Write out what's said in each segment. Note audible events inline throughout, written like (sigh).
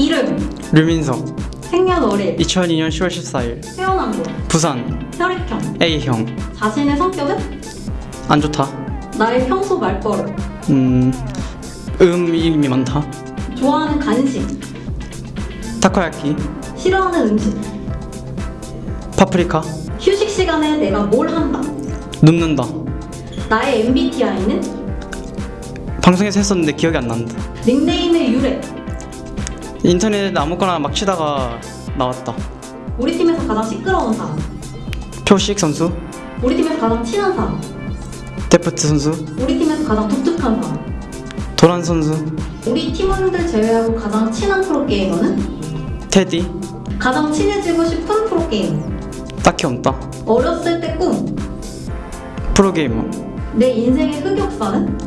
이름, 류민석. 생년월일, 2002년 10월 14일. 태어난 곳, 부산. 혈액형, A형. 자신의 성격은? 안 좋다. 나의 평소 말버릇, 음 음이 많다. 좋아하는 간식, 타코야키. 싫어하는 음식, 파프리카. 휴식 시간에 내가 뭘 한다. 눕는다. 나의 MBTI는? 방송에서 했었는데 기억이 안 난다. 닉네임의 유래. 인터넷 아무거나 막 치다가 나왔다. 우리 팀에서 가장 시끄러운 사람. 표식 선수? 우리 팀에서 가장 친한 사람. 데프트 선수? 우리 팀에서 가장 독특한 사람. 도란 선수? 우리 팀원들 제외하고 가장 친한 프로게이머는? 테디? 가장 친해지고 싶은 프로게이머. 딱히 없다. 어렸을 때 꿈. 프로게이머. 내 인생의 흑역사는?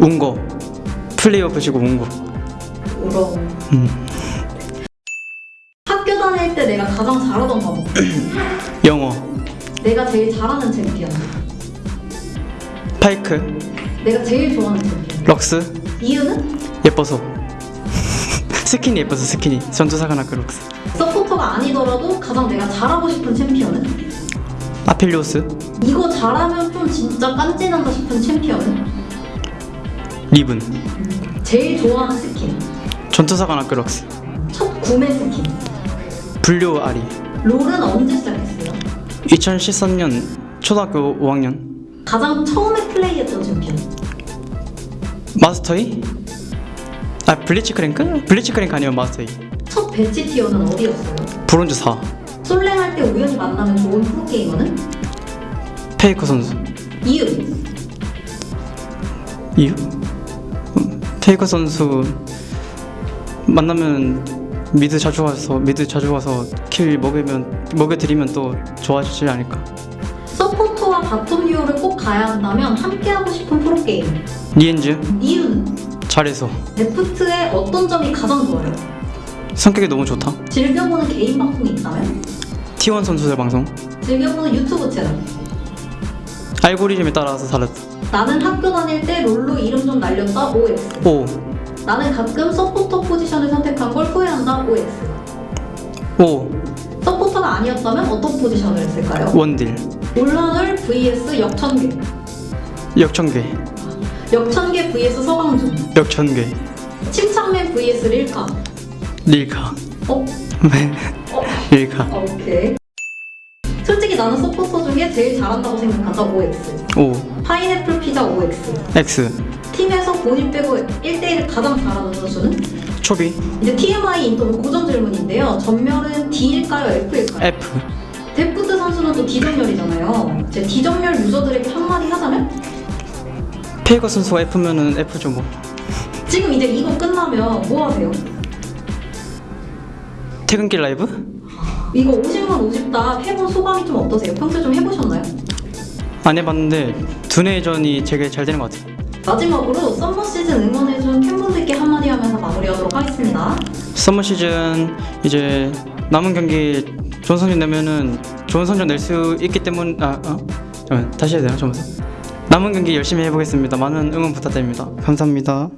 운거 플레이오프 지고 운거 울어. 음. 학교 다닐 때 내가 가장 잘하던 과목. 영어 내가 제일 잘하는 챔피언. 파이크 내가 제일 좋아하는 챔피언. 럭스 이유는 예뻐서 (laughs) 스킨이 예뻐서 스킨이 전투사관학교 럭스 서포터가 아니더라도 가장 내가 잘하고 싶은 챔피언은 아필리오스 이거 잘하면 좀 진짜 깐지난다 싶은 챔피언은 리븐 제일 좋아하는 스킨. 전투사관 학교 럭스 첫 구매 스킨. 불교 아리 롤은 언제 시작했어요? 2013년 초등학교 5학년 가장 처음에 플레이했던 챔피언. 마스터이? 아 블리츠크랭크? 블리츠크랭크 아니면 마스터이 첫 배치 tier는 어디였어요? 브론즈 4 솔랭할 때 우연히 만나면 좋은 프로게이머는? 페이커 선수 이유. 이유? 음, 페이커 선수 만나면 mid 자주 와서 mid 자주 와서 kill 먹으면 먹여드리면 또 좋아지지 않을까 서포터와 bottom 듀오를 꼭 가야 한다면 함께하고 싶은 프로게이머. 리헨즈 이유는? 잘해서 데프트의 어떤 점이 가장 좋아요? 성격이 너무 좋다 즐겨보는 개인 방송이 있다면? T1 선수들 방송 즐겨보는 유튜브 채널. 알고리즘에 따라서 다르다 나는 학교 다닐 때 롤로 이름 좀 날렸다 OX. 오 나는 가끔 서포터 포지션을 선택한 걸 후회한다 OX. 오 서포터가 아니었다면 어떤 포지션을 했을까요? 원딜 올라놀 vs 역천괴. 역천괴 역천계 vs 서강준. 역천괴 침착맨 vs 릴카. 릴카 어? 네 어? 릴카 오케이. 솔직히 나는 서포터 중에 제일 잘한다고 생각한다 OX. 오 파인애플 피자 OX. X 팀에서 본인 빼고 1대1을 가장 잘하는 선수는? 초비 이제 TMI 인터뷰 고정 질문인데요. 전멸은 D일까요? F일까요? F 데프트 선수는 또 D점멸이잖아요. 제 D점멸 유저들에게 한마디 하자면? 페이커 선수가 F면은 F죠 뭐 지금 이제 이거 끝나면 뭐 하세요? 퇴근길 라이브? 이거 50문 50답 해본 소감이 좀 어떠세요? 평소에 좀 해보셨나요? 안 해봤는데 두뇌회전이 되게 잘 되는 것 같아요 마지막으로 summer 시즌 응원해준 팬분들께 한마디 하면서 마무리하도록 하겠습니다. 서머 시즌 이제 남은 경기 좋은 성적 내면은 좋은 성적 낼 수 있기 때문 아 어? 잠깐만 다시 해야 되나 처음부터 남은 경기 열심히 해보겠습니다 많은 응원 부탁드립니다 감사합니다